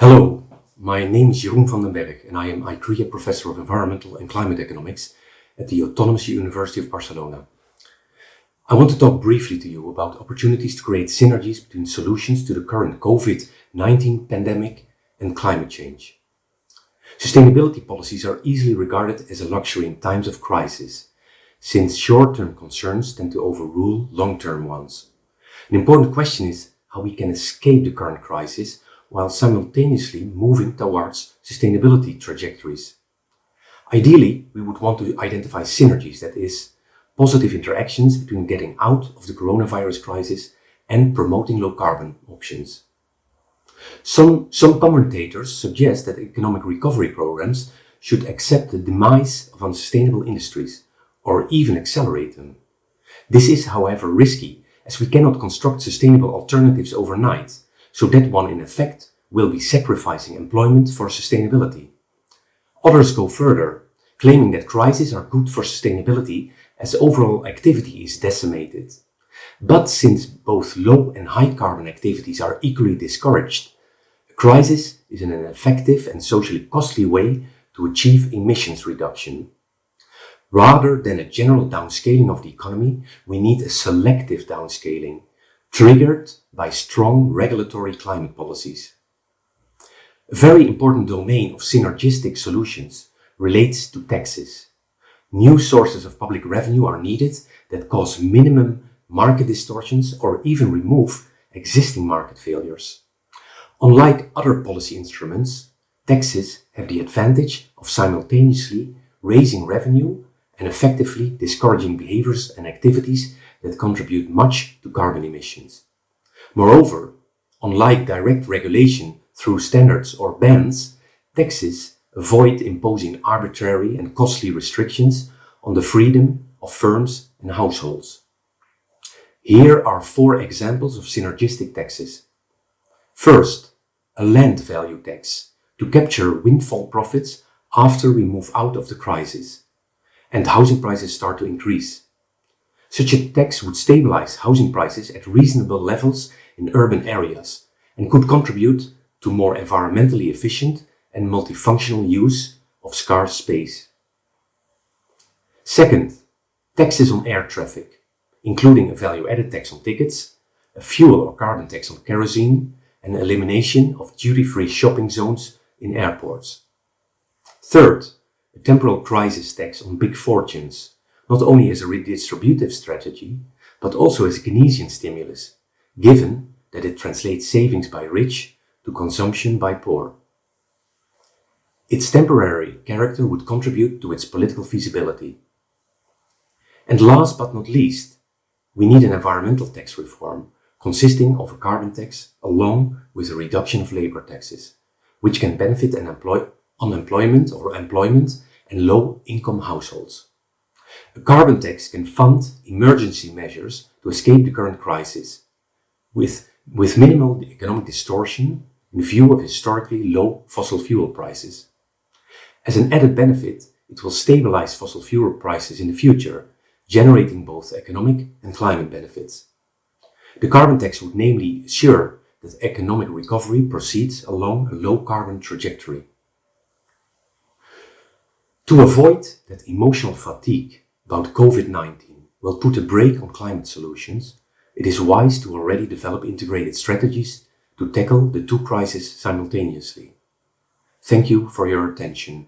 Hello, my name is Jeroen van den Bergh and I am ICREA Professor of Environmental and Climate Economics at the Autonomous University of Barcelona. I want to talk briefly to you about opportunities to create synergies between solutions to the current COVID-19 pandemic and climate change. Sustainability policies are easily regarded as a luxury in times of crisis, since short-term concerns tend to overrule long-term ones. An important question is how we can escape the current crisis while simultaneously moving towards sustainability trajectories. Ideally, we would want to identify synergies, that is, positive interactions between getting out of the coronavirus crisis and promoting low carbon options. Some, some commentators suggest that economic recovery programs should accept the demise of unsustainable industries or even accelerate them. This is, however, risky as we cannot construct sustainable alternatives overnight so that one in effect will be sacrificing employment for sustainability. Others go further, claiming that crises are good for sustainability as overall activity is decimated. But since both low and high carbon activities are equally discouraged, a crisis is an effective and socially costly way to achieve emissions reduction. Rather than a general downscaling of the economy, we need a selective downscaling triggered by strong regulatory climate policies. A very important domain of synergistic solutions relates to taxes. New sources of public revenue are needed that cause minimum market distortions or even remove existing market failures. Unlike other policy instruments, taxes have the advantage of simultaneously raising revenue and effectively discouraging behaviors and activities that contribute much to carbon emissions. Moreover, unlike direct regulation through standards or bans, taxes avoid imposing arbitrary and costly restrictions on the freedom of firms and households. Here are four examples of synergistic taxes. First, a land value tax to capture windfall profits after we move out of the crisis and housing prices start to increase. Such a tax would stabilize housing prices at reasonable levels in urban areas and could contribute to more environmentally efficient and multifunctional use of scarce space. Second, taxes on air traffic, including a value-added tax on tickets, a fuel or carbon tax on kerosene, and elimination of duty-free shopping zones in airports. Third, a temporal crisis tax on big fortunes, not only as a redistributive strategy, but also as a Keynesian stimulus, given that it translates savings by rich to consumption by poor. Its temporary character would contribute to its political feasibility. And last but not least, we need an environmental tax reform consisting of a carbon tax along with a reduction of labor taxes, which can benefit an unemployment or employment and low-income households. A carbon tax can fund emergency measures to escape the current crisis, with, with minimal economic distortion in view of historically low fossil fuel prices. As an added benefit, it will stabilize fossil fuel prices in the future, generating both economic and climate benefits. The carbon tax would namely assure that economic recovery proceeds along a low-carbon trajectory. To avoid that emotional fatigue about COVID-19 will put a brake on climate solutions, it is wise to already develop integrated strategies to tackle the two crises simultaneously. Thank you for your attention.